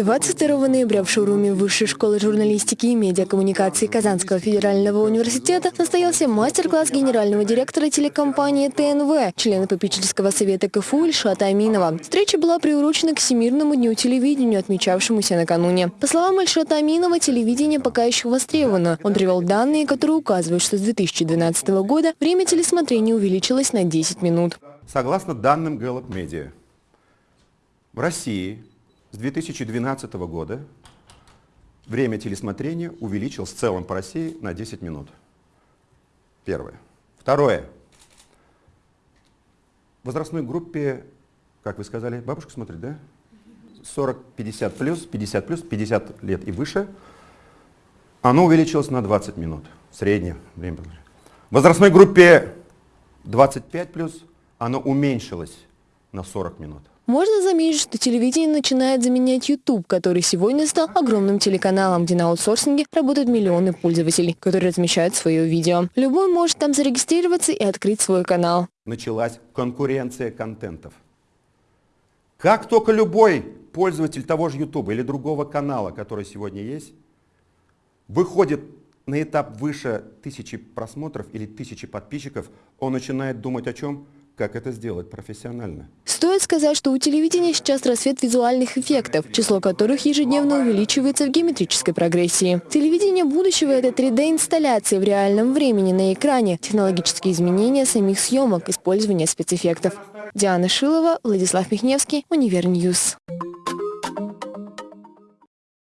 22 ноября в шоуруме Высшей школы журналистики и медиакоммуникации Казанского федерального университета состоялся мастер-класс генерального директора телекомпании ТНВ, члена попечительского совета КФУ Ильшата Аминова. Встреча была приурочена к Всемирному дню телевидения, отмечавшемуся накануне. По словам Ильшата Аминова, телевидение пока еще востребовано. Он привел данные, которые указывают, что с 2012 года время телесмотрения увеличилось на 10 минут. Согласно данным Gallup Media, в России с 2012 года время телесмотрения увеличилось в целом по России на 10 минут. Первое. Второе. В возрастной группе, как вы сказали, бабушка смотрит, да? 40-50 плюс, 50 плюс, 50 лет и выше, оно увеличилось на 20 минут. Среднее время. В возрастной группе 25 плюс оно уменьшилось на 40 минут. Можно заметить, что телевидение начинает заменять YouTube, который сегодня стал огромным телеканалом, где на аутсорсинге работают миллионы пользователей, которые размещают свое видео. Любой может там зарегистрироваться и открыть свой канал. Началась конкуренция контентов. Как только любой пользователь того же YouTube или другого канала, который сегодня есть, выходит на этап выше тысячи просмотров или тысячи подписчиков, он начинает думать о чем? Как это сделать профессионально. Стоит сказать, что у телевидения сейчас расцвет визуальных эффектов, число которых ежедневно увеличивается в геометрической прогрессии. Телевидение будущего – это 3D-инсталляции в реальном времени на экране, технологические изменения самих съемок, использование спецэффектов. Диана Шилова, Владислав Михневский, Univer News.